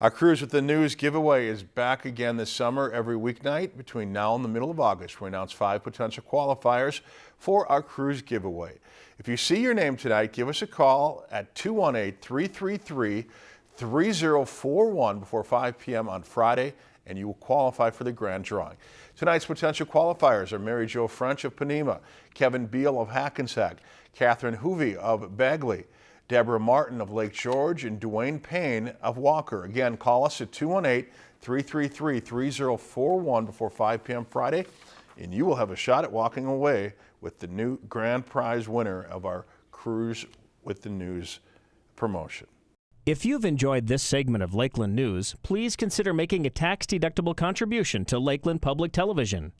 Our Cruise with the News giveaway is back again this summer every weeknight between now and the middle of August. We announce five potential qualifiers for our cruise giveaway. If you see your name tonight, give us a call at 218-333-3041 before 5 p.m. on Friday and you will qualify for the grand drawing. Tonight's potential qualifiers are Mary Jo French of Ponemah, Kevin Beal of Hackensack, Catherine Hoovey of Bagley, Deborah Martin of Lake George, and Dwayne Payne of Walker. Again, call us at 218-333-3041 before 5 p.m. Friday, and you will have a shot at walking away with the new grand prize winner of our Cruise with the News promotion. If you've enjoyed this segment of Lakeland News, please consider making a tax-deductible contribution to Lakeland Public Television.